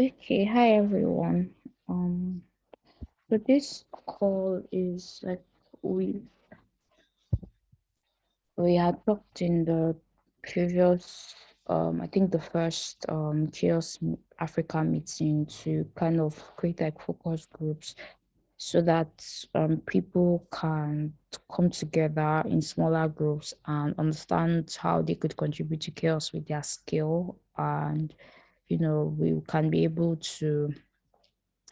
Okay, hi everyone. Um, so this call is like we we had talked in the previous um I think the first um CHAOSS Africa meeting to kind of create like focus groups so that um people can come together in smaller groups and understand how they could contribute to CHAOSS with their skill and you know we can be able to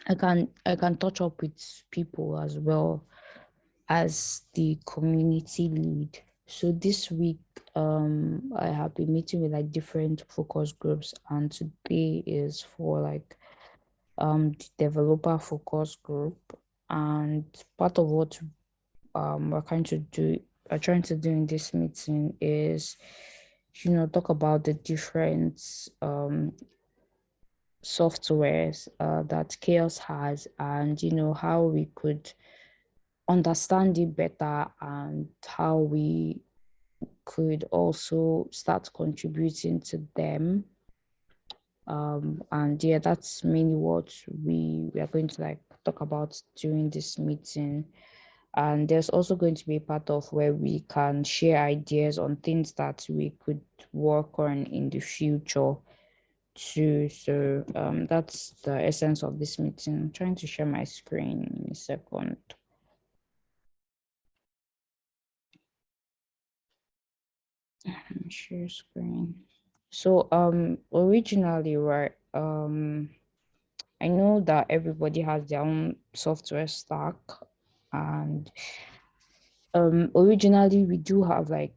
I can I can touch up with people as well as the community lead. So this week um I have been meeting with like different focus groups and today is for like um the developer focus group and part of what um we're trying to do are trying to do in this meeting is you know talk about the different um softwares uh, that CHAOSS has and you know how we could understand it better and how we could also start contributing to them. Um and yeah that's mainly what we we are going to like talk about during this meeting. And there's also going to be a part of where we can share ideas on things that we could work on in the future too. So um, that's the essence of this meeting. I'm trying to share my screen in a second. Share screen. So um originally, right, um I know that everybody has their own software stack and um originally we do have like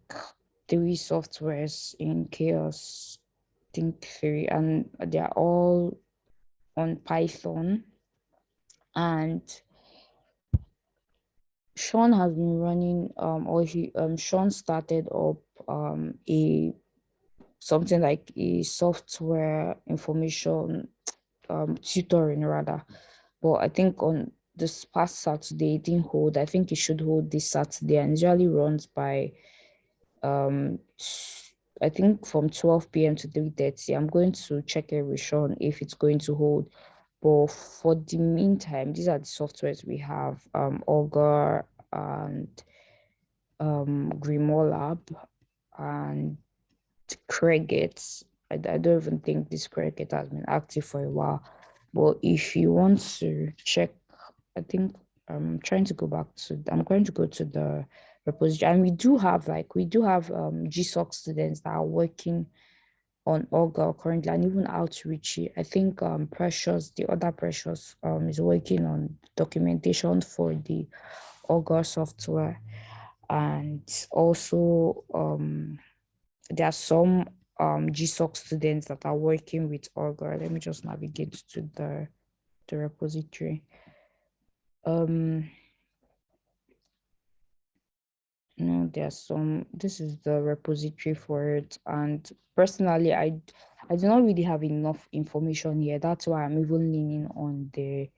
three softwares in CHAOSS think three and they're all on python. And sean has been running um or he um sean started up um a something like a software information um tutoring rather. But i think on this past saturday it didn't hold. I think it should hold this saturday and usually runs by um I think from 12 p.m. to 3.30. I'm going to check every Sean if it's going to hold. But for the meantime, these are the softwares we have, um, Augur and um, Grimoire Lab and Cregit. I, I don't even think this Cregit has been active for a while. But if you want to check, I think I'm trying to go back to, I'm going to go to the And we do have like, we do have um, GSOC students that are working on Augur currently and even outreach. I think um, Precious, the other Precious um, is working on documentation for the Augur software. And also um, there are some um, GSOC students that are working with Augur. Let me just navigate to the, the repository. Um, no, there's some, this is the repository for it. And personally, I, I do not really have enough information here. That's why I'm even leaning on the,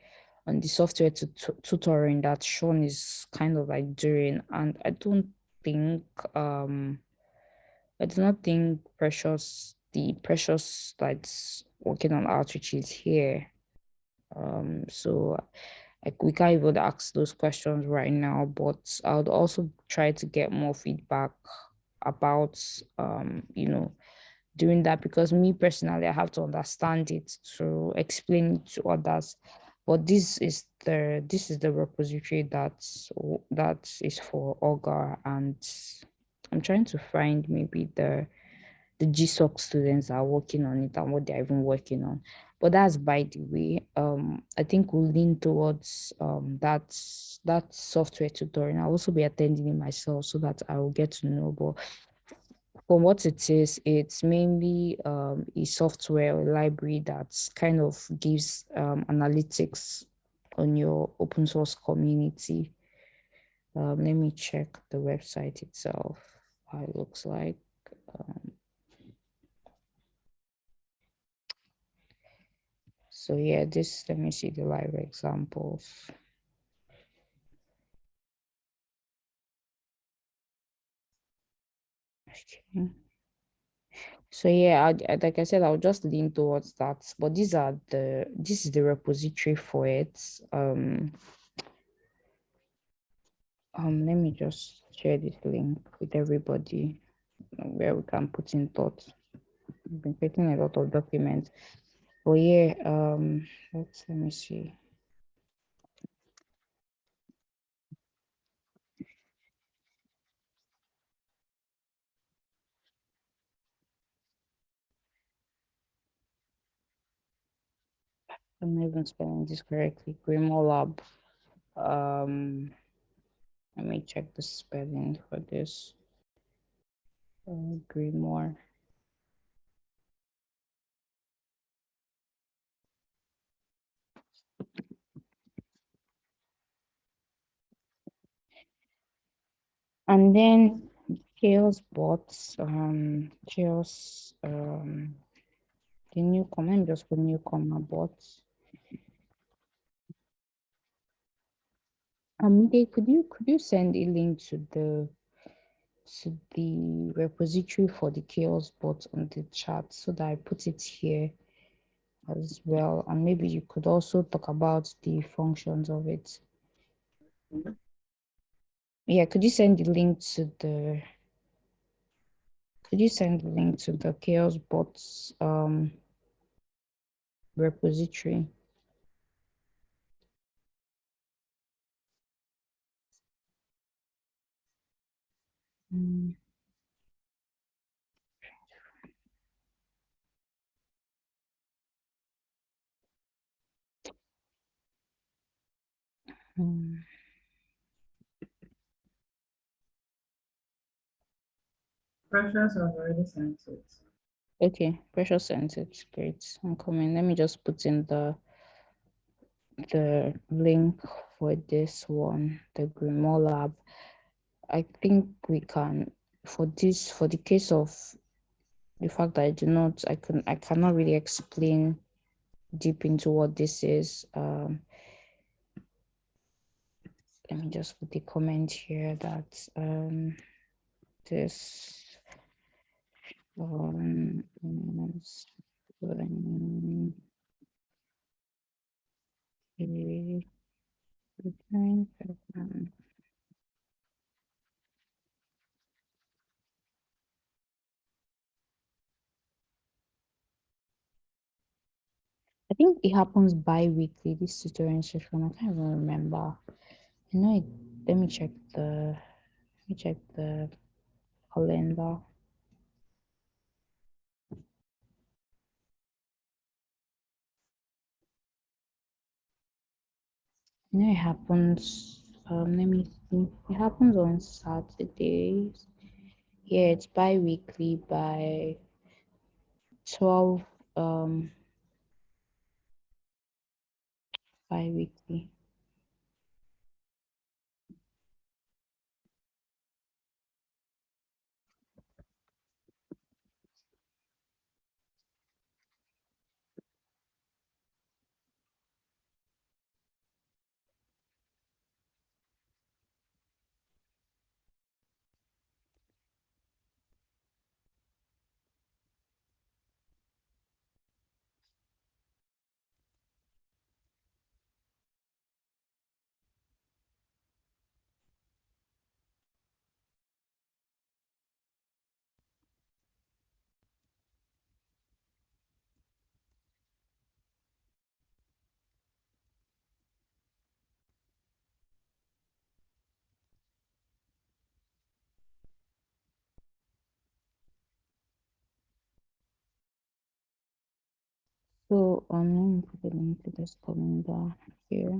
on the software to, tutoring that Sean is kind of like doing. And I don't think, um, I do not think Precious, the Precious that's working on outreach is here. Um, so like we can't even ask those questions right now, but I would also try to get more feedback about, um, you know, doing that because me personally, I have to understand it to explain it to others. But this is the this is the repository that's that is for Augur, and I'm trying to find maybe the the GSOC students are working on it and what they're even working on. But that's by the way, um, I think we'll lean towards um, that, that software tutorial. I'll also be attending it myself so that I will get to know. But from what it is, it's mainly um, a software library that kind of gives um, analytics on your open source community. Um, let me check the website itself, how it looks like. Um, So yeah, this, let me see the live examples. Okay. So yeah, I, like I said, I'll just lean towards that. But these are the this is the repository for it. Um, um, let me just share this link with everybody where we can put in thoughts. I've been creating a lot of documents. But yeah, um, let's let me see. I'm even spelling this correctly. Grimoire Lab. Um, let me check the spelling for this. Uh, Grimoire. And then CHAOSS bots, um, CHAOSS, um, the newcomer, I'm just for newcomer bots. Um, they could you could you send a link to the to the repository for the CHAOSS bot on the chat so that I put it here as well. And maybe you could also talk about the functions of it. Yeah, could you send the link to the could you send the link to the CHAOSS bots um repository? Mm. Mm. Precious has already sent it. Okay, Precious sent it. Great. I'm coming. Let me just put in the the link for this one, the Grimoire Lab. I think we can for this for the case of the fact that I do not I can I cannot really explain deep into what this is. Um, let me just put the comment here that um, this one is going I think it happens bi-weekly, this tutorial session. I can't even remember. You know, it, let me check the, let me check the calendar. You know, it happens, um, let me see. It happens on Saturdays. Yeah, it's bi-weekly by 12, um, bi-weekly. So um, put a link to this calendar here.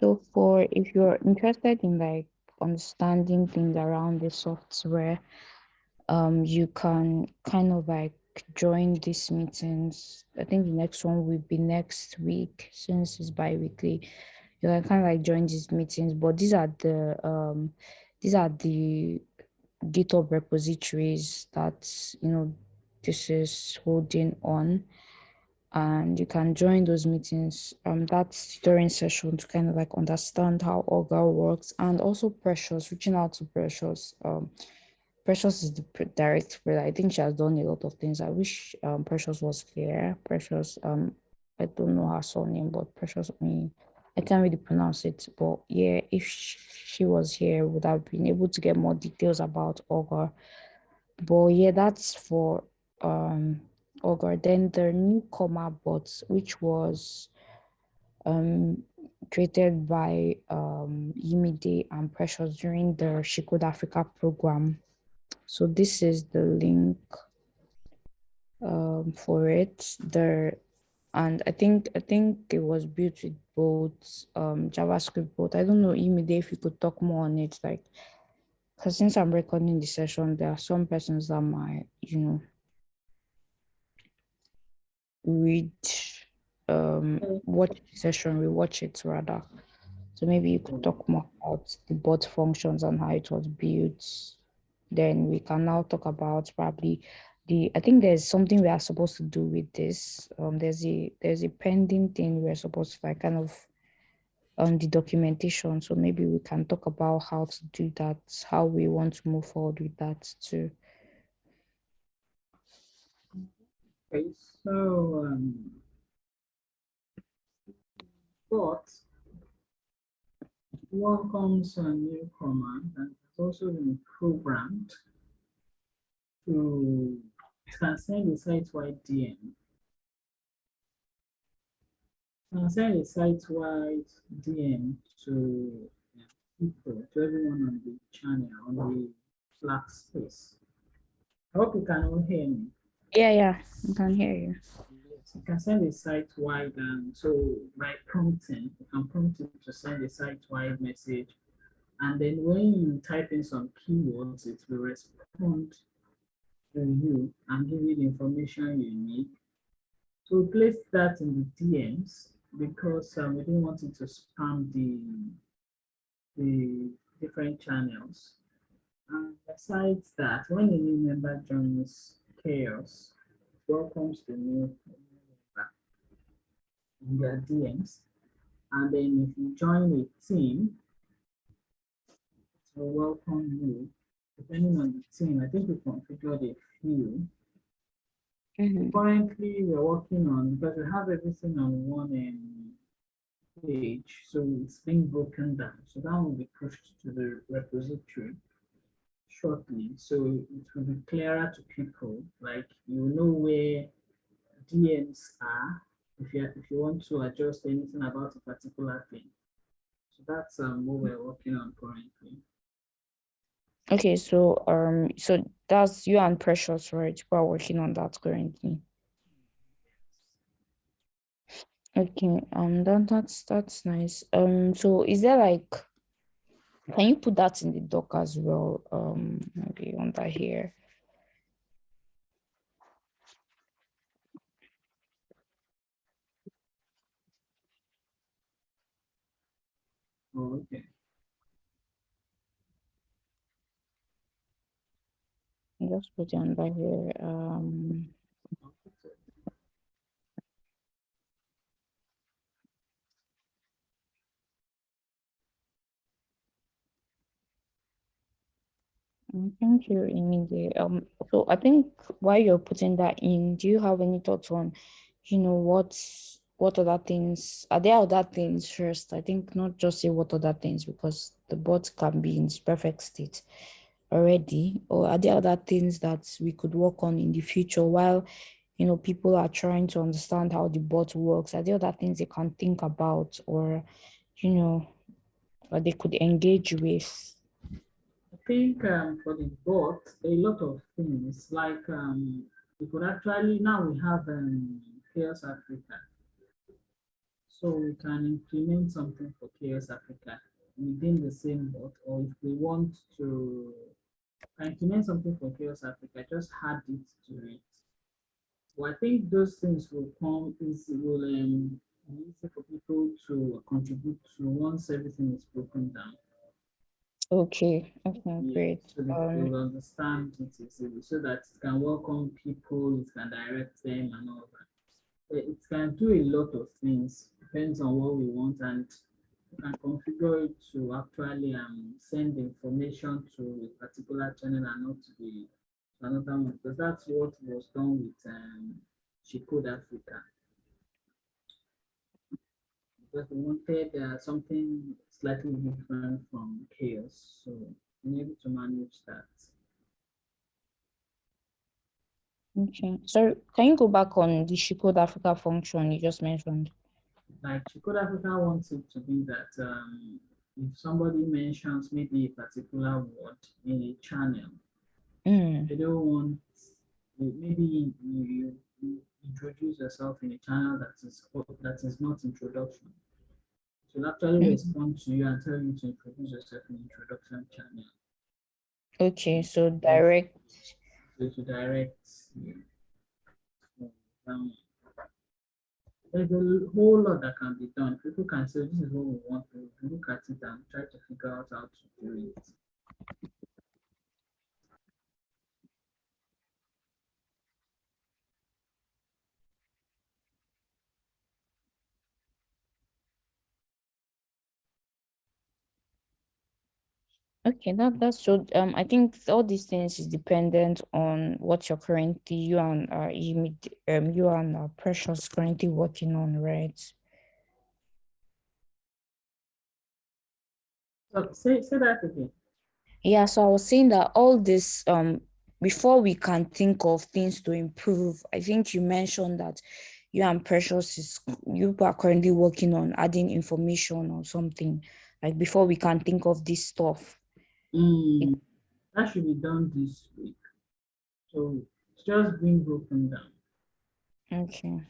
So for if you're interested in like understanding things around the software, um, you can kind of like join these meetings. I think the next one will be next week since it's bi-weekly. You can kind of like join these meetings, but these are the um these are the GitHub repositories that you know this is holding on and you can join those meetings um that's during session to kind of like understand how Augur works and also precious reaching out to precious um Precious is the direct. I think she has done a lot of things. I wish um Precious was here. Precious, um, I don't know her surname, but Precious, I mean, I can't really pronounce it. But yeah, if she was here, would have been able to get more details about Augur. But yeah, that's for um Augur. Then the newcomer bots, which was um created by um Yimide and Precious during the She Code Africa program. So this is the link um, for it. There, and I think I think it was built with both um, JavaScript. But I don't know, Imide, if you could talk more on it, like, because since I'm recording the session, there are some persons that might, you know, read, um, watch the session, we watch it rather. So maybe you could talk more about the bot functions and how it was built. Then we can now talk about probably the i think there's something we are supposed to do with this. Um there's a there's a pending thing we're supposed to like kind of on the documentation. So maybe we can talk about how to do that how we want to move forward with that too okay so um but welcomes a new command and also been programmed to transcend the site-wide DM. Transcend the site-wide DM to people, to everyone on the channel, on the Slack space. I hope you can all hear me. Yeah, yeah, I can hear you. Yes, you can send a site-wide, and so by prompting, you can prompt it to send a site-wide message and then when you type in some keywords, it will respond to you and give you the information you need. So place that in the DMs because um, we didn't want it to spam the, the different channels. And besides that, when a new member joins CHAOSS, welcomes the new member in their DMs. And then if you join a team, will welcome you. Depending on the team, I think we configured a few. Mm -hmm. Currently, we're working on, because we have everything on one um, page, so it's being broken down. So that will be pushed to the repository shortly. So it will be clearer to people, like you know where DMs are, if you, if you want to adjust anything about a particular thing. So that's um, what we're working on currently. Okay, so um, so that's you and Precious, right? We are working on that currently. Okay, um, that, that's that's nice. Um, so is there like, can you put that in the doc as well? Um, maybe under here. Oh, okay. just put it under here. Um, Thank you, Emily. Um, so I think while you're putting that in, do you have any thoughts on, you know, what's what other things are there other things first? I think not just say what other things because the bot can be in its perfect state already or are there other things that we could work on in the future while you know people are trying to understand how the bot works are there other things they can think about or you know or they could engage with think um, for the bot a lot of things like um we could actually now we have um CHAOSS africa so we can implement something for CHAOSS africa within the same bot or if we want to implement something for CHAOSS Africa, just add it to it. So I think those things will come is will um, easy for people to contribute to once everything is broken down. Okay, okay, great. So that um, they understand it easily, so that it can welcome people, it can direct them and all that. It can do a lot of things, depends on what we want and can configure it to actually um, send information to a particular channel and not to the to another one because that's what was done with um, She Code Africa. Because we wanted uh, something slightly different from CHAOSS, so we able to manage that. Okay, so can you go back on the She Code Africa function you just mentioned? Like She Code Africa wants it to be that um, if somebody mentions maybe a particular word in a channel, Mm. they don't want maybe you, you, you introduce yourself in a channel that is that is not introduction. Will actually Mm. respond to you and tell you to introduce yourself in introduction channel. Okay, so direct. So to direct. So, um, there's a whole lot that can be done. People can say this is what we want to look at it and try to figure out how to do it. Okay, that that's so. Um, I think all these things is dependent on what you're currently you and uh you um you and uh, Precious currently working on, right? So say say that again. Yeah, so I was saying that all this um before we can think of things to improve, I think you mentioned that you and Precious is you are currently working on adding information or something like before we can think of this stuff. Mm, that should be done this week. So it's just being broken down. Okay.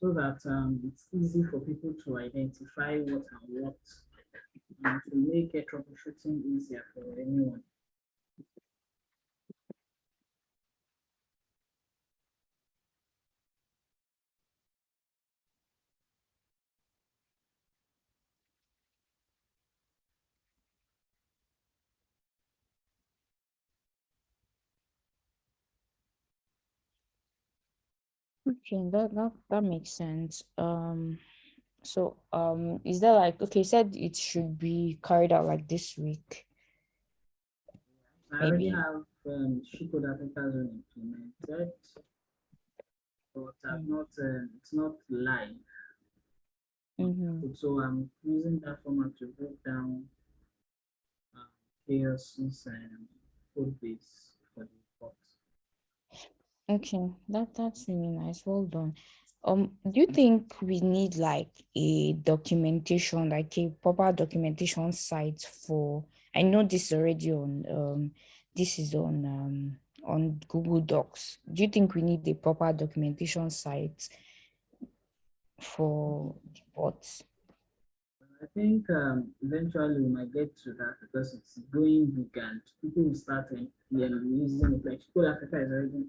So that um, it's easy for people to identify what and what and to make a troubleshooting easier for anyone. Okay, that that that makes sense. Um, so um, is there like okay, you said it should be carried out like this week? I already Maybe. have um, She Code Africa Zone implemented, but I've Mm. not, um, it's not live. Mm-hmm. So I'm using that format to break down um, CHAOSS's and code base for the report. Okay, that that's really nice. Well done. Um, do you think we need like a documentation, like a proper documentation site for? I know this is already on um, this is on um on Google Docs. Do you think we need a proper documentation site for the bots? I think um, eventually we might get to that because it's going big and people will start um, yeah, using it. Like Code Africa is already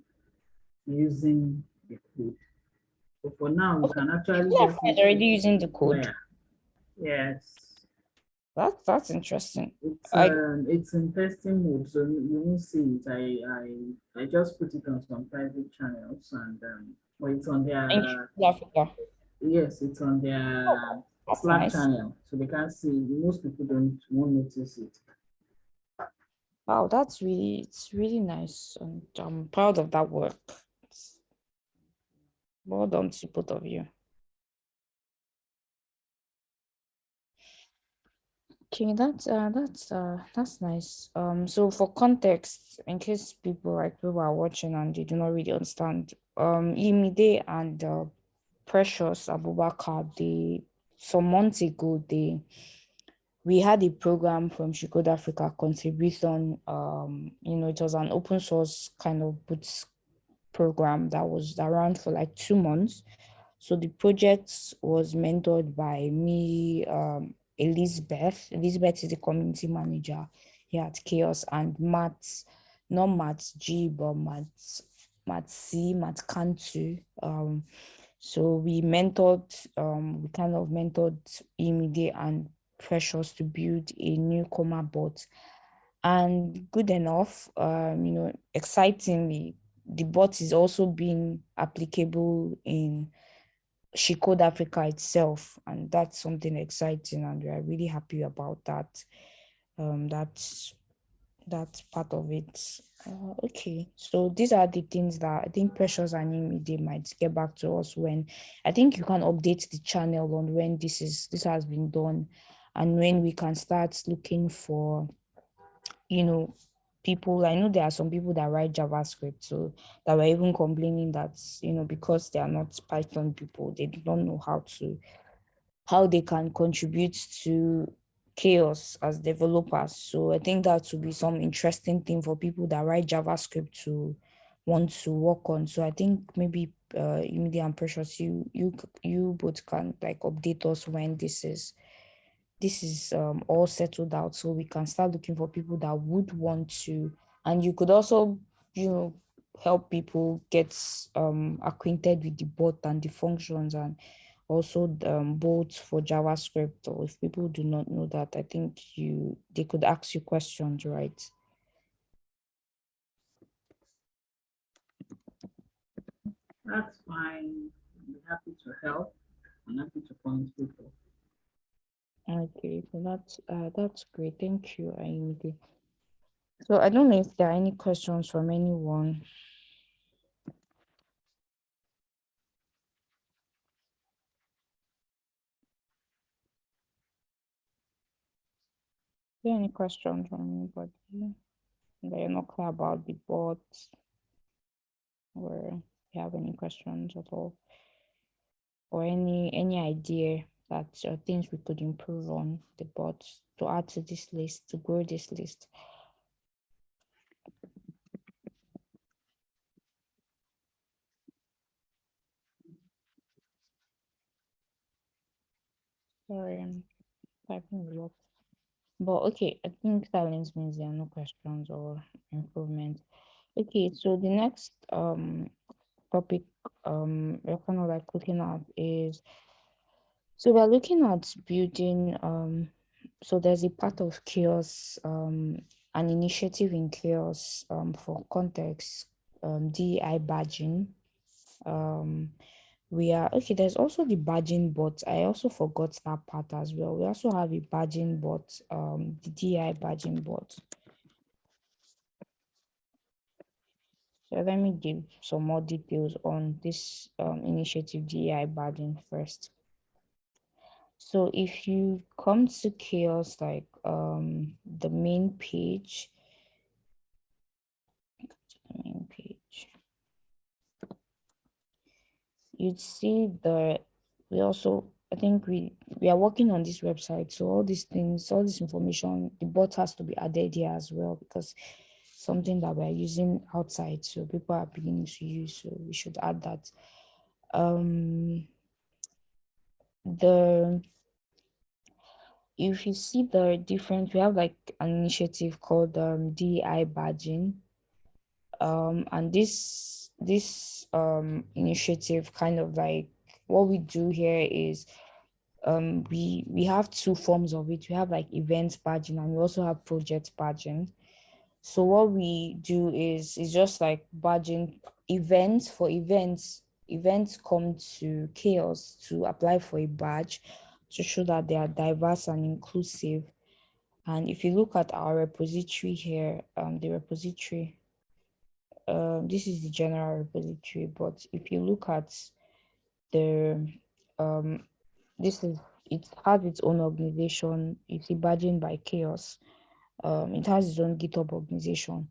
using the code. But for now, we can actually Yeah, just already using the code. Yeah. Yes. That's that's interesting. It's I- um, it's in testing mode, so you won't see it. I I I just put it on some private channels and um, well, it's on their Africa. yes, it's on their That's Slack nice. channel, so they can't see. Most people don't won't notice it. Wow, that's really it's really nice, and I'm proud of that work. Well done to both of you. Okay, that's uh that's uh that's nice. Um, so for context, in case people like people are watching and they do not really understand, um, Imide and uh, Precious Abubakar, they some months ago they we had a program from She Africa contribution. Um, you know, it was an open source kind of boots program that was around for like two months. So the project was mentored by me, um, Elizabeth. Elizabeth is the community manager here at CHAOSS, and Matt, not Matt G, but Matt, Matt C, Matt Kantu. Um, so we mentored, um, we kind of mentored Imide and Precious to build a new newcomer bot. And good enough, um, you know, excitingly, the bot is also being applicable in She Code Africa itself, and that's something exciting, and we are really happy about that. Um, that's that's part of it. Uh, okay, so these are the things that I think Precious and they might get back to us when I think you can update the channel on when this is this has been done and when we can start looking for you know people i know there are some people that write javascript so that were even complaining that you know because they are not python people they don't know how to how they can contribute to CHAOSS as developers. So i think that would be some interesting thing for people that write javascript to want to work on. So i think maybe uh immediate and precious you you you both can like update us when this is this is um, all settled out so we can start looking for people that would want to. And you could also you know help people get um, acquainted with the bot and the functions and also um, both for javascript or if people do not know that i think you they could ask you questions right? That's fine. I'm happy to help. I'm happy to point people Okay, so that's uh, that's great. Thank you, Ayinde. So I don't know if there are any questions from anyone. There any questions from anybody that you're not clear about the bot or you have any questions at all or any any idea that uh, things we could improve on the bot to add to this list to grow this list. Sorry i'm typing a lot. But okay i think silence means there are no questions or improvements okay so the next um topic um we're kind of like looking at is so we're looking at building um so there's a part of CHAOSS um an initiative in CHAOSS um for context um DEI badging. Um we are okay there's also the badging bot. I also forgot that part as well. We also have a badging bot um the DEI badging bot. So let me give some more details on this um, initiative DEI badging first. So if you come to CHAOSS, like um, the main page, the main page, you'd see the, we also, I think we, we are working on this website. So all these things, all this information, the bot has to be added here as well because something that we're using outside. So people are beginning to use, so we should add that. Um, the if you see the difference, we have like an initiative called um, DEI badging. Um, and this this um, initiative kind of like what we do here is um, we we have two forms of it. We have like events badging and we also have project badging. So what we do is is just like badging events for events. Events come to CHAOSS to apply for a badge to show that they are diverse and inclusive. And if you look at our repository here, um, the repository, um, this is the general repository, but if you look at the, um, this is, it has its own organization, it's a badging by CHAOSS. Um, it has its own GitHub organization.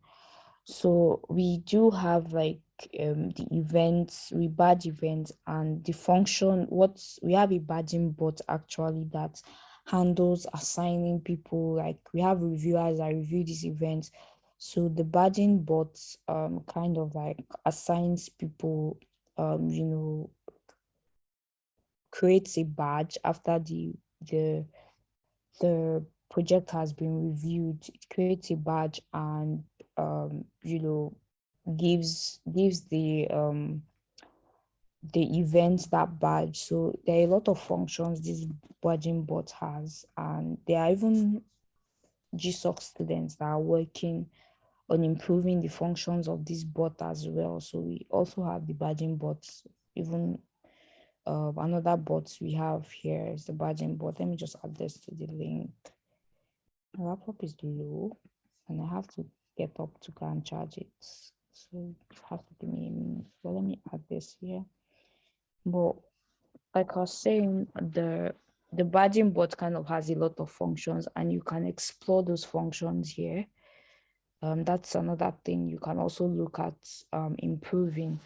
So we do have like um, the events, we badge events and the function, what we have a badging bot actually that handles assigning people, like we have reviewers that review these events. So the badging bot um, kind of like assigns people, um, you know, creates a badge after the, the, the project has been reviewed, it creates a badge and, um, you know, gives gives the um the event that badge so there are a lot of functions this badging bot has and there are even gsoc students that are working on improving the functions of this bot as well so we also have the badging bots even uh, another bot we have here is the badging bot. Let me just add this to the link. My laptop is low and I have to get up to go and charge it. So you have to give me. So let me add this here. But like I was saying, the the badging bot kind of has a lot of functions and you can explore those functions here. Um, that's another thing you can also look at um, improving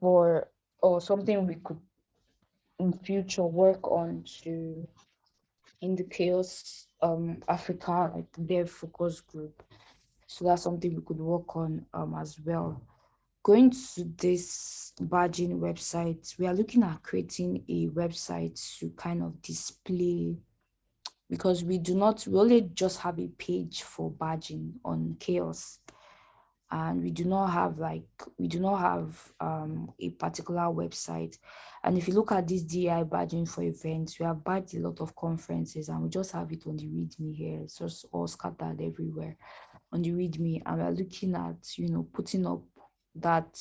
for or something we could in future work on to in the CHAOSS um Africa like their focus group. So that's something we could work on um as well. Going to this badging website, we are looking at creating a website to kind of display because we do not, we only just have a page for badging on CHAOSS and we do not have like we do not have um, a particular website. And if you look at this DI badging for events we have badged a lot of conferences and we just have it on the readme here. It's just all scattered everywhere on the readme. And we're looking at you know putting up that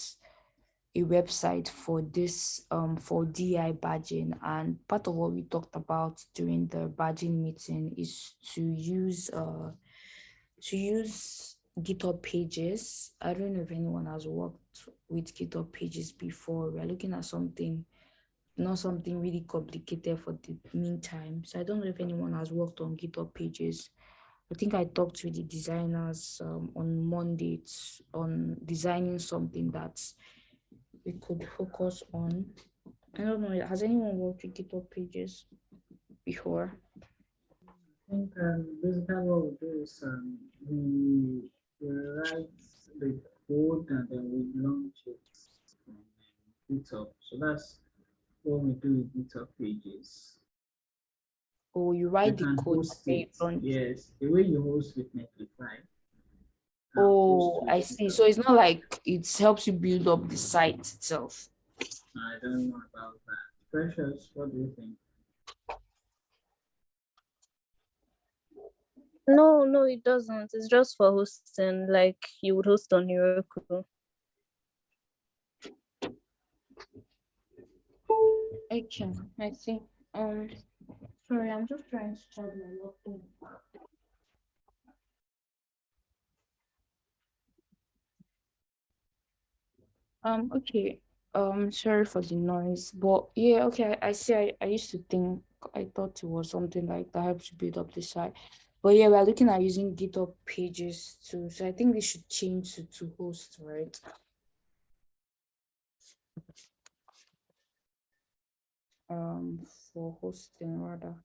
a website for this um, for DI badging. And part of what we talked about during the badging meeting is to use uh, to use GitHub pages. I don't know if anyone has worked with GitHub pages before. We're looking at something, not something really complicated for the meantime. So I don't know if anyone has worked on GitHub pages. I think I talked to the designers um, on Monday on designing something that we could focus on. I don't know, has anyone worked with GitHub pages before? I think um, basically what we do is um, we we write the code and then we launch it on GitHub. So that's what we do with GitHub pages. Oh, you write you the code. Yes, the way you host with Netlify. Uh, oh, I see. So it's not like it helps you build up the site itself. I don't know about that. Precious, what do you think? No, no, it doesn't. It's just for hosting, like you would host on Heroku. Okay, I see. Um, sorry, I'm just trying to charge my laptop. Um, okay. Um, sorry for the noise, but yeah, okay. I, I see. I, I used to think I thought it was something like that helps build up the site. But yeah, we're looking at using GitHub pages too. So I think we should change to, to host, right? Um, for hosting rather.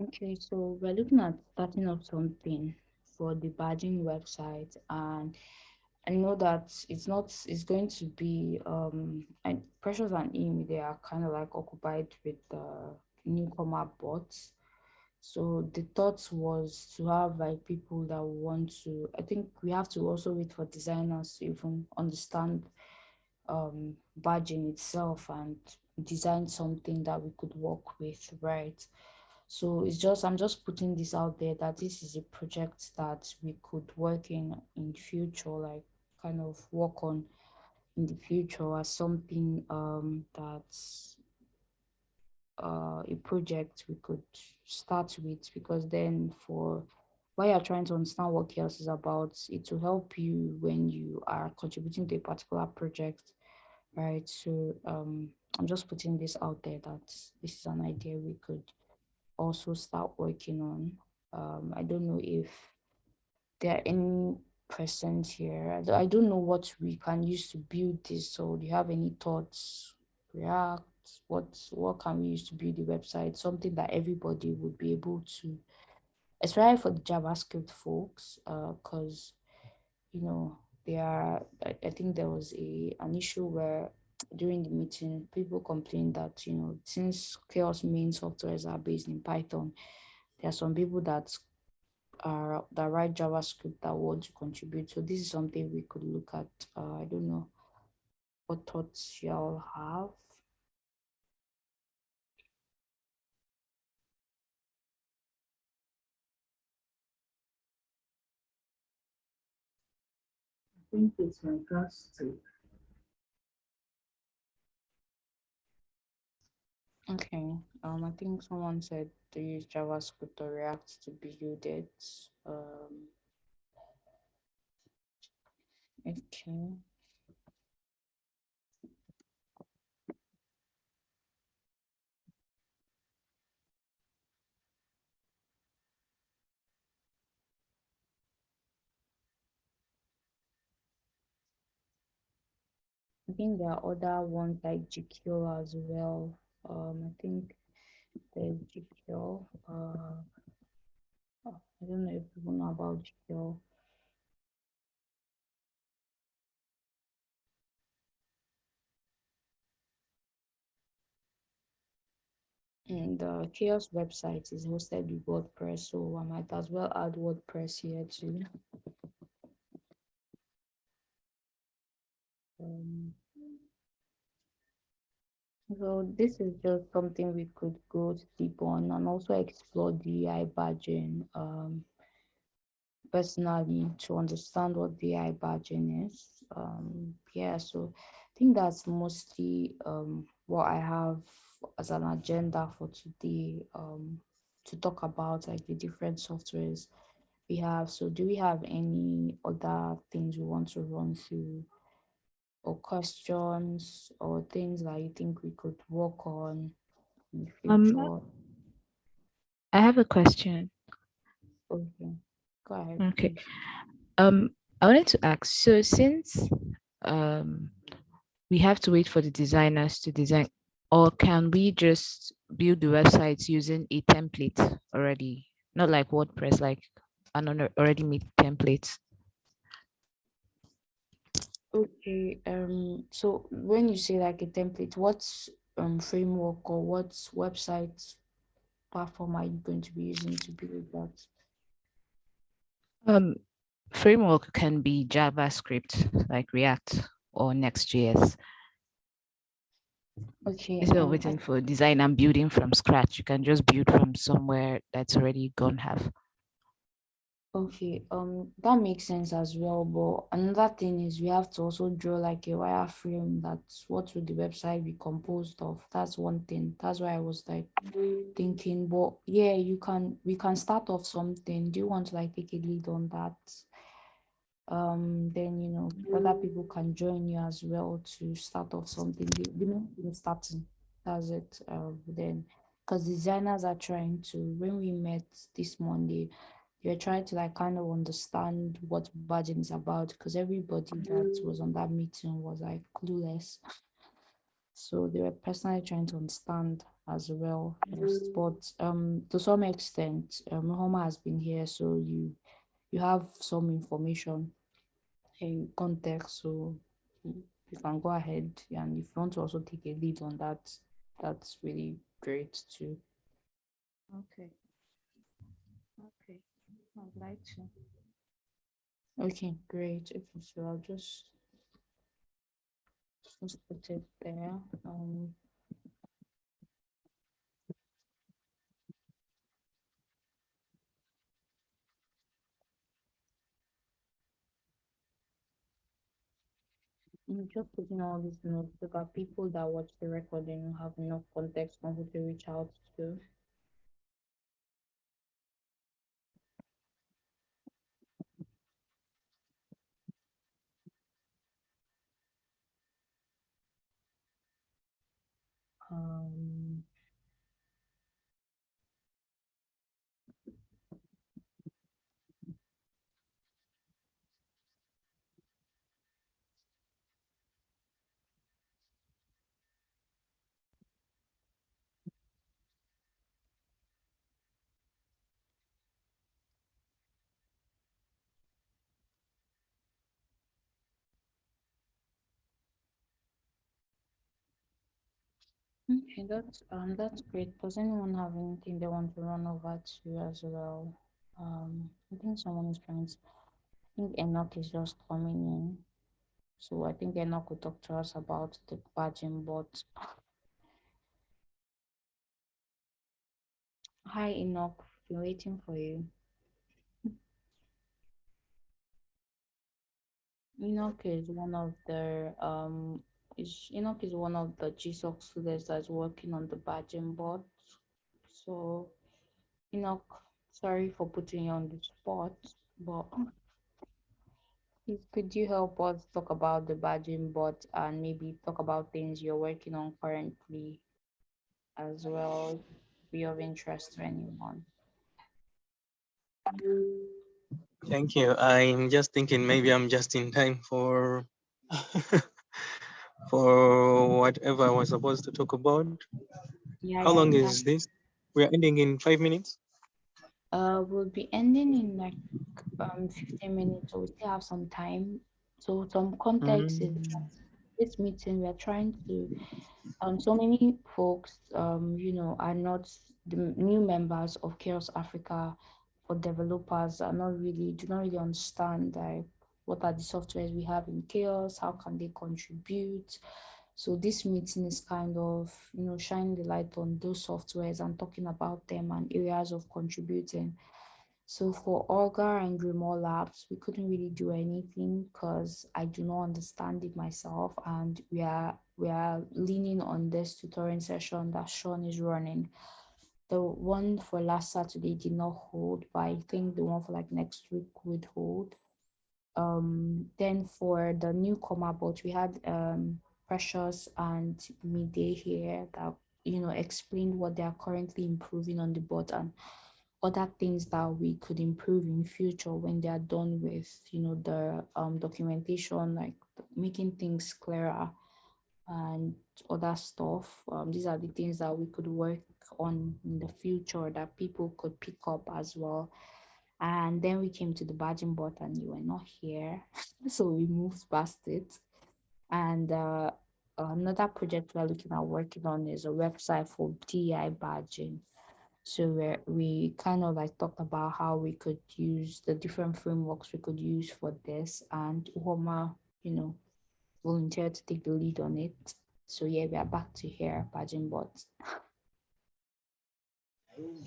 Okay, so we're looking at starting up something for the badging website and I know that it's not, it's going to be, um, and Precious and Amy, they are kind of like occupied with the newcomer bots. So the thought was to have like people that want to, I think we have to also wait for designers to even understand um, badging itself and design something that we could work with, right? So it's just, I'm just putting this out there that this is a project that we could work in in future, like kind of work on in the future as something um, that's uh, a project we could start with because then for why you're trying to understand what CHAOSS is about, it will help you when you are contributing to a particular project, right? So um, I'm just putting this out there that this is an idea we could also start working on. Um, I don't know if there are any present here. I don't know what we can use to build this. So do you have any thoughts? React, what, what can we use to build the website? Something that everybody would be able to, especially for the JavaScript folks, because, uh, you know, there are, I, I think there was a an issue where during the meeting, people complained that, you know, since CHAOSS main softwares are based in Python, there are some people that uh, the right JavaScript that want to contribute. So this is something we could look at. Uh, I don't know what thoughts y'all have. I think it's fantastic. Okay. Um, I think someone said to use JavaScript or React to build it. Um, okay. I think there are other ones like GQ as well. Um, I think there's GQ. Uh, oh, I don't know if people know about GQ. And the CHAOSS website is hosted with WordPress, so I might as well add WordPress here too. Um, so this is just something we could go deep on and also explore DI badging um, personally to understand what DI badging is. Um, yeah, so I think that's mostly um, what I have as an agenda for today um, to talk about like the different softwares we have. So do we have any other things we want to run through or questions or things that you think we could work on Um? I have a question. okay, go ahead. Okay. please. Um, I wanted to ask, so since um we have to wait for the designers to design, or can we just build the websites using a template already? Not like WordPress, like an already made template. Okay, um, so when you say like a template, what's um framework or what website platform are you going to be using to build that? Um, framework can be JavaScript, like React or Next.js. Okay, Instead of um, waiting for design and building from scratch, you can just build from somewhere that's already gone have. Okay, um, that makes sense as well. But another thing is we have to also draw like a wireframe. That's what would the website be composed of? That's one thing. That's why I was like thinking, but yeah, you can we can start off something. Do you want to like take a lead on that? Um, then you know other people can join you as well to start off something. The, the main thing is starting. That's it. Um, then because designers are trying to when we met this Monday you're trying to like kind of understand what badging is about because everybody that was on that meeting was like clueless. So they were personally trying to understand as well. Yes, but um to some extent, um Homa has been here, so you you have some information in context, so you you can go ahead and if you want to also take a lead on that, that's really great too. Okay. Okay. I'd like to. Okay, great. If you so I'll just just put it there. Um, I'm just putting all these notes that people that watch the recording have enough context on who to reach out to. Um, okay, that's um that's great. Does anyone have anything they want to run over to as well? Um, I think someone is trying to. I think Enoch is just coming in, so I think Enoch will talk to us about the badging bot. Hi Enoch, been waiting for you. Enoch is one of the um is Enoch is one of the GSOC students that's working on the badging board. So Enoch, sorry for putting you on the spot, but could you help us talk about the badging board and maybe talk about things you're working on currently as well, be of interest to anyone. Thank you. I'm just thinking maybe I'm just in time for for whatever I was supposed to talk about. Yeah, How yeah, long exactly. is this? We're ending in five minutes. Uh, we'll be ending in like um 15 minutes, so we still have some time. So some context is Mm. that this meeting we're trying to um so many folks um you know are not the new members of CHAOSS Africa for developers are not really do not really understand like what are the softwares we have in CHAOSS, how can they contribute. So this meeting is kind of, you know, shining the light on those softwares and talking about them and areas of contributing. So for Augur and Grimoire Labs, we couldn't really do anything because I do not understand it myself, and we are we are leaning on this tutoring session that Sean is running. The one for last Saturday did not hold, but I think the one for like next week would hold. Um, then for the newcomer bot, we had um Precious and Midday here that you know explained what they are currently improving on the bot and other things that we could improve in future when they are done with you know the um documentation like making things clearer and other stuff. Um these are the things that we could work on in the future that people could pick up as well and then we came to the badging bot and you were not here so we moved past it and uh another project we're looking at working on is a website for DI badging so we we kind of like talked about how we could use the different frameworks we could use for this, and Homa, you know, volunteered to take the lead on it. So yeah, we are back to here, Badging Bots.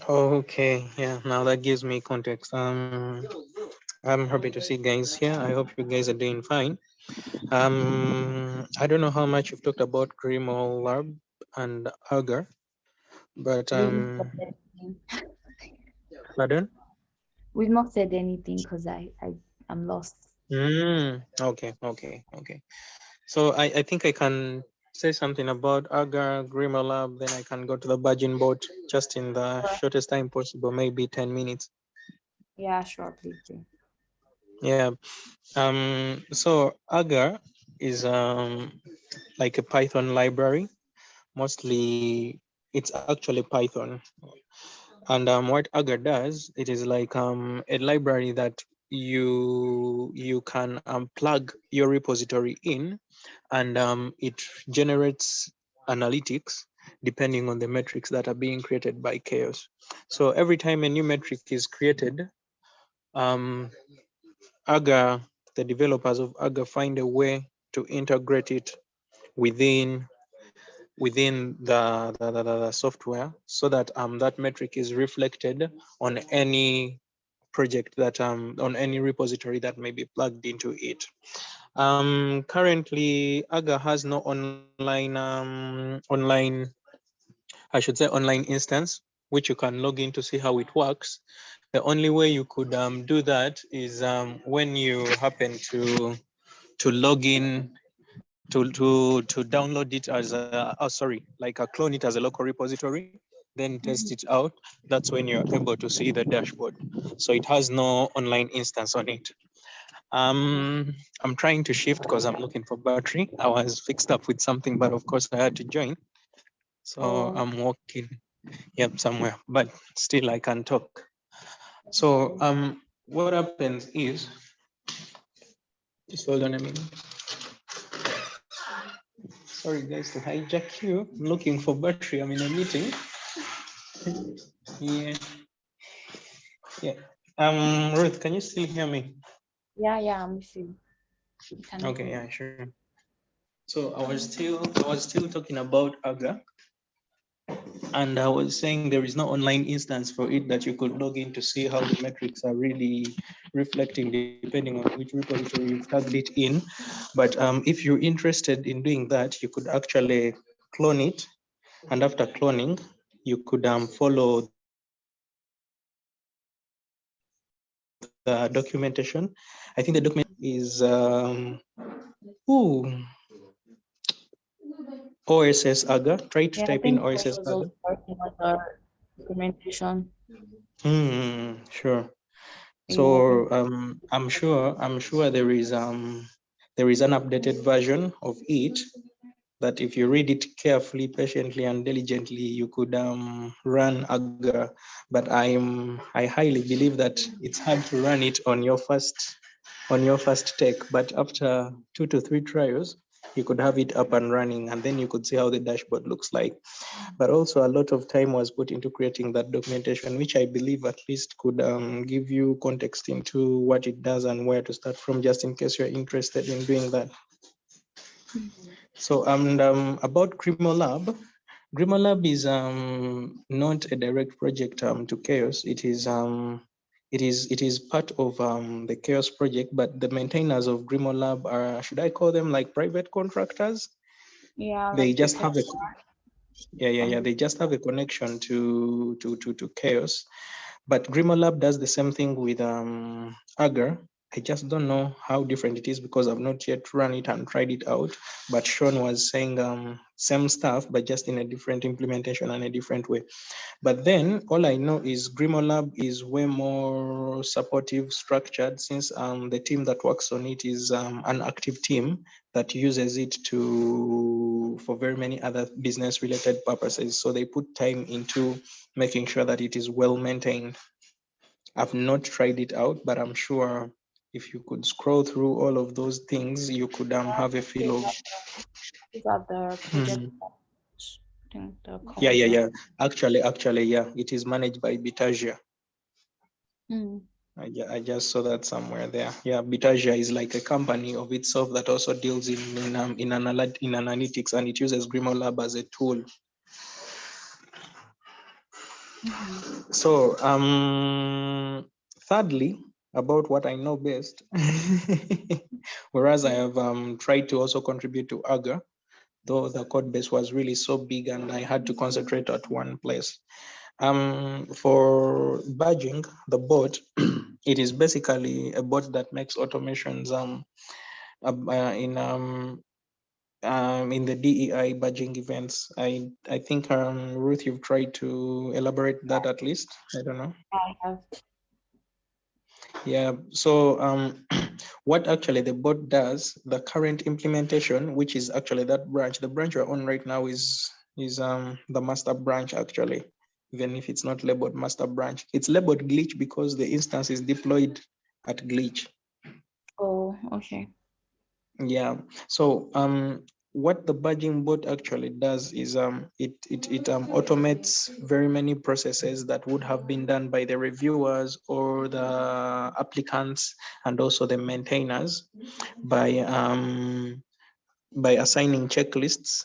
Okay, yeah, now that gives me context. Um, I'm happy to see guys here. I hope you guys are doing fine. Um, I don't know how much you've talked about GrimoireLab and Augur, but We've not um, said anything. pardon? We've not said anything because I I I'm lost. Mm, okay, okay, okay. So I, I think I can say something about Augur Grimo Lab, then I can go to the Virgin boat just in the Sure. shortest time possible, maybe 10 minutes. Yeah, sure, please do. Yeah. Um, so Augur is um, like a Python library. Mostly it's actually Python. And um, what Augur does, it is like um, a library that you you can um, plug your repository in and um, it generates analytics depending on the metrics that are being created by CHAOSS. So every time a new metric is created um, Augur the developers of Augur find a way to integrate it within within the, the, the, the software so that um, that metric is reflected on any project that um, on any repository that may be plugged into it. Um, currently, Augur has no online um, online, I should say online instance, which you can log in to see how it works. The only way you could um, do that is um, when you happen to to log in to to to download it as a oh sorry like a clone it as a local repository then test it out. That's when you're able to see the dashboard. So it has no online instance on it. Um i'm trying to shift because i'm looking for battery. I was fixed up with something but of course i had to join. So Oh. i'm walking yep somewhere but still i can talk. So um what happens is just hold on a minute. Sorry guys to hijack you. I'm looking for battery. I'm in a meeting yeah yeah um ruth can you still hear me Yeah, yeah, I'm with you. You can okay yeah sure so i was still i was still talking about Augur and I was saying there is no online instance for it that you could log in to see how the metrics are really reflecting depending on which repository you've tagged it in. But um, if you're interested in doing that, you could actually clone it. And after cloning, you could um, follow the documentation. I think the document is, um, ooh, OSS Augur. Try to Yeah, type in OSS Augur. also working on documentation. Hmm, sure. So um, I'm sure I'm sure there is um there is an updated version of it that if you read it carefully, patiently, and diligently, you could um, run Augur. But I'm I highly believe that it's hard to run it on your first on your first take. But after two to three trials, you could have it up and running, and then you could see how the dashboard looks like. But also, a lot of time was put into creating that documentation, which I believe at least could um, give you context into what it does and where to start from, just in case you're interested in doing that. So and um, about GrimoireLab, GrimoireLab is um, not a direct project um, to CHAOSS. It is um, it is it is part of um, the CHAOSS project, but the maintainers of GrimoireLab are should I call them like private contractors? Yeah, They like just have a yeah yeah yeah. They just have a connection to to to to CHAOSS, but GrimoireLab does the same thing with um, Augur. I just don't know how different it is because I've not yet run it and tried it out. But Sean was saying um, same stuff, but just in a different implementation and a different way. But then all I know is GrimoireLab is way more supportive structured since um, the team that works on it is um, an active team that uses it to for very many other business related purposes. So they put time into making sure that it is well maintained. I've not tried it out, but I'm sure if you could scroll through all of those things, you could um, have a feel of These are the project. I think the yeah, yeah, yeah. Actually, actually, yeah, it is managed by Bitergia. Mm. I, I just saw that somewhere there. Yeah, Bitergia is like a company of itself that also deals in in um, in, analyt- in analytics and it uses GrimoireLab as a tool. Mhm. So, um, thirdly, about what I know best, whereas I have um, tried to also contribute to Augur, though the code base was really so big and I had to concentrate at one place. Um, for badging, the bot, it is basically a bot that makes automations um, uh, in um, um, in the DEI badging events. I I think um, Ruth, you've tried to elaborate that at least. I don't know. I have. Yeah, so um, what actually the bot does, the current implementation, which is actually that branch, the branch we're on right now is is um the master branch actually, even if it's not labeled master branch. It's labeled glitch because the instance is deployed at glitch. Oh, okay. Yeah. So um, what the badging bot actually does is um, it it it um, automates very many processes that would have been done by the reviewers or the applicants and also the maintainers by um, by assigning checklists,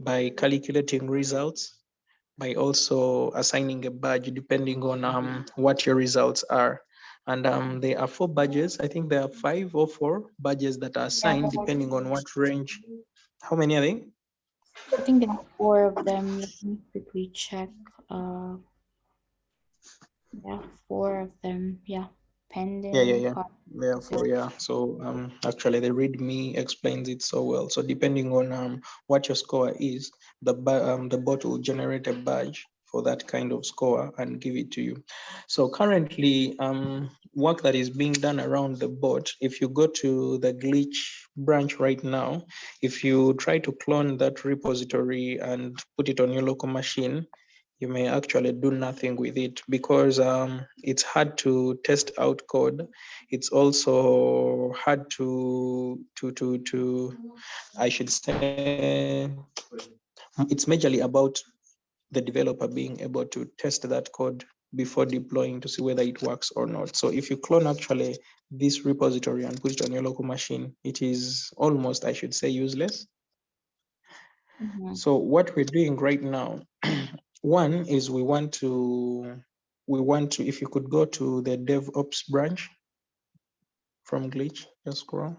by calculating results, by also assigning a badge depending on um, what your results are. And um, there are four badges. I think there are five or four badges that are assigned depending on what range. How many are they? I think there are four of them. Let me quickly check. Uh, yeah, four of them. Yeah, pending. Yeah, yeah, yeah. part- Therefore, yeah. So um, actually, the README explains it so well. So depending on um, what your score is, the um, the bot will generate a badge for that kind of score and give it to you. So currently, um, work that is being done around the bot. If you go to the glitch branch right now, if you try to clone that repository and put it on your local machine, you may actually do nothing with it because um, it's hard to test out code. It's also hard to to to to I should say it's majorly about the developer being able to test that code before deploying to see whether it works or not. So if you clone actually this repository and put it on your local machine, it is almost, I should say, useless. Mhm. So what we're doing right now one is we want to, we want to, if you could go to the DevOps branch from Glitch, just scroll.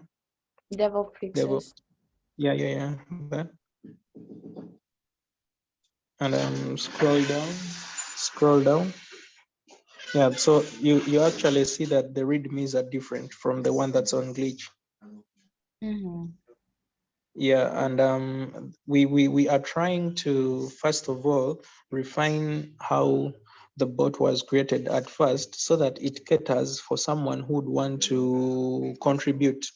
DevOps DevOps. Yeah, yeah, yeah, that. And um, scroll down, scroll down. Yeah, so you, you actually see that the readmes are different from the one that's on Glitch. Mhm. Yeah, and um, we, we, we are trying to, first of all, refine how the bot was created at first so that it caters for someone who would want to contribute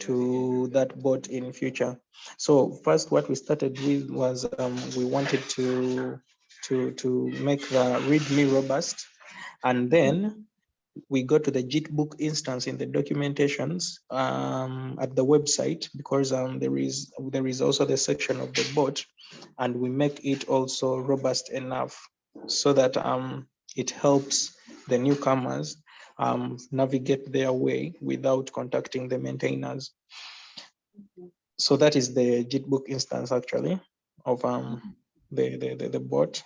to that bot in future. So first what we started with was um, we wanted to, to, to make the README robust. And then we go to the GitBook instance in the documentations um, at the website because um, there is there is also the section of the bot and we make it also robust enough so that um, it helps the newcomers um, navigate their way without contacting the maintainers. So that is the GitBook instance actually of um, the, the, the, the bot,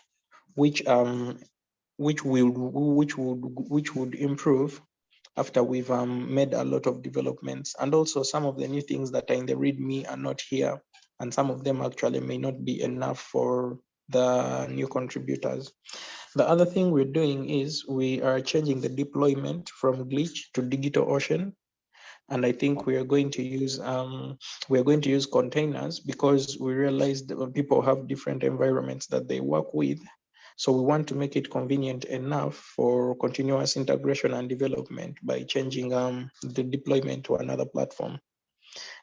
which um, which will which would which would improve after we've um, made a lot of developments. And also some of the new things that are in the readme are not here and some of them actually may not be enough for the new contributors the other thing we're doing is we are changing the deployment from glitch to DigitalOcean and I think we are going to use um, we are going to use containers because we realized people have different environments that they work with so we want to make it convenient enough for continuous integration and development by changing um, the deployment to another platform.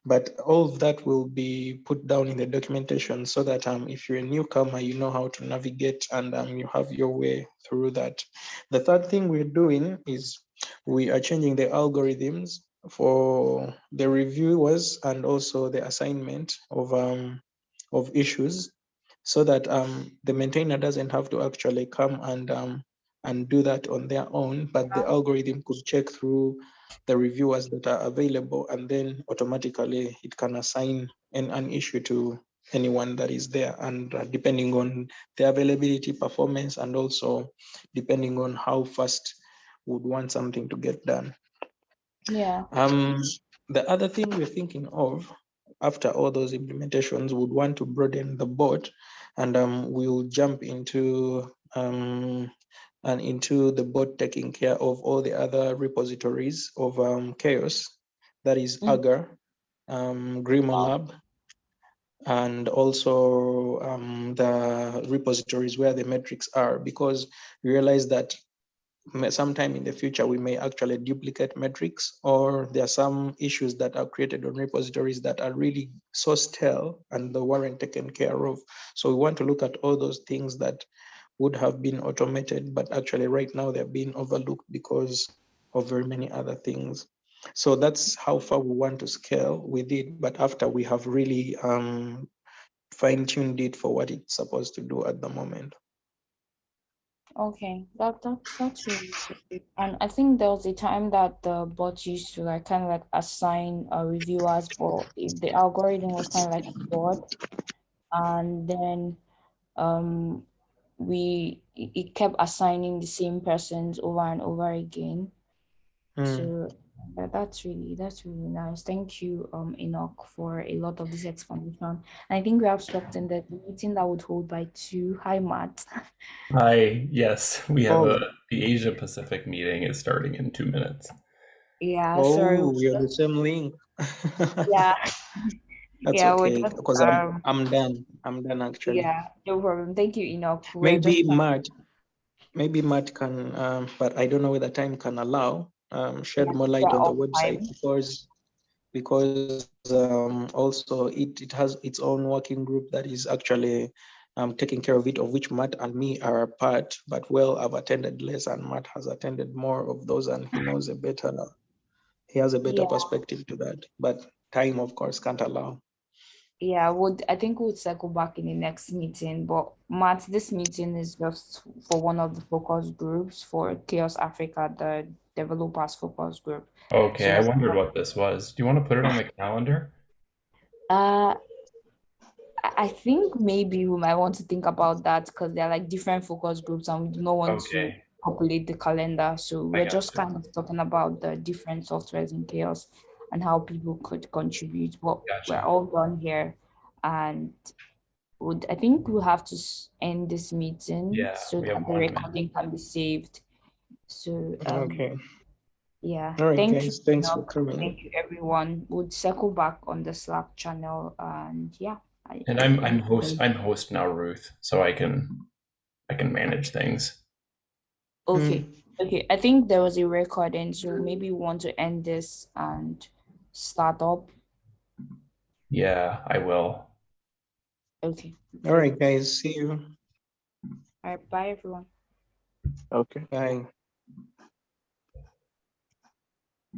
But all of that will be put down in the documentation so that um, if you're a newcomer, you know how to navigate and um, you have your way through that. The third thing we're doing is we are changing the algorithms for the reviewers and also the assignment of, um, of issues so that um, the maintainer doesn't have to actually come and um, and do that on their own, but the algorithm could check through the reviewers that are available and then automatically it can assign an, an issue to anyone that is there and uh, depending on the availability performance and also depending on how fast would want something to get done. Yeah. Um, the other thing we're thinking of after all those implementations would want to broaden the board and um, we'll jump into um, and into the bot taking care of all the other repositories of um, CHAOSS. That is Mm. Augur um, GrimoireLab and also um, the repositories where the metrics are because we realize that sometime in the future we may actually duplicate metrics or there are some issues that are created on repositories that are really so stale and the weren't taken care of. So we want to look at all those things that would have been automated but actually right now they're being overlooked because of very many other things. So that's how far we want to scale with it but after we have really um, fine-tuned it for what it's supposed to do at the moment. Okay, that that that's really good. And I think there was a time that the bot used to like kind of like assign uh, reviewers, but if the algorithm was kind of like a bot, and then um we it it kept assigning the same persons over and over again. Mm. So that, that's really that's really nice. Thank you, um, Enoch, for a lot of this explanation. And I think we have stopped in the meeting that would hold by two. Hi, Matt. Hi, yes, we have Oh. a the Asia Pacific meeting is starting in two minutes. Yeah, sorry. oh we you're the just- same link Yeah. That's Yeah, okay, because I'm, um, I'm done. I'm done actually. Yeah, no problem. Thank you, Enoch. We're Maybe Matt, maybe Matt can, um, but I don't know whether time can allow, um, shed Yeah, more light on the website time. because, because, um, also it, it has its own working group that is actually, um, taking care of it, of which Matt and me are a part, but well, I've attended less and Matt has attended more of those and he knows a better, now. he has a better Yeah. perspective to that, but time, of course, can't allow. Yeah, would I think we'll circle back in the next meeting. But Matt, this meeting is just for one of the focus groups for CHAOSS Africa, the developers focus group. Okay, I So- wondered what this was. Do you want to put it on the calendar? Uh, I I think maybe we might want to think about that because they're like different focus groups and we do not want to populate the calendar. So we're just gotcha. kind of talking about the different softwares in CHAOSS and how people could contribute. But we're all done here. And would I think we'll have to end this meeting Yeah, so that the one minute. recording can be saved. So um, Okay. yeah, All right, thank guys. you. Thanks for coming. Thank you, everyone. We'll circle back on the Slack channel and yeah. I- And I I'm I'm host I'm host now, Ruth, so I can I can manage things. Okay, okay. I think there was a recording, so maybe we want to end this and start up. Yeah, I will. Okay. All right, guys. See you. All right. Bye, everyone. Okay. Bye.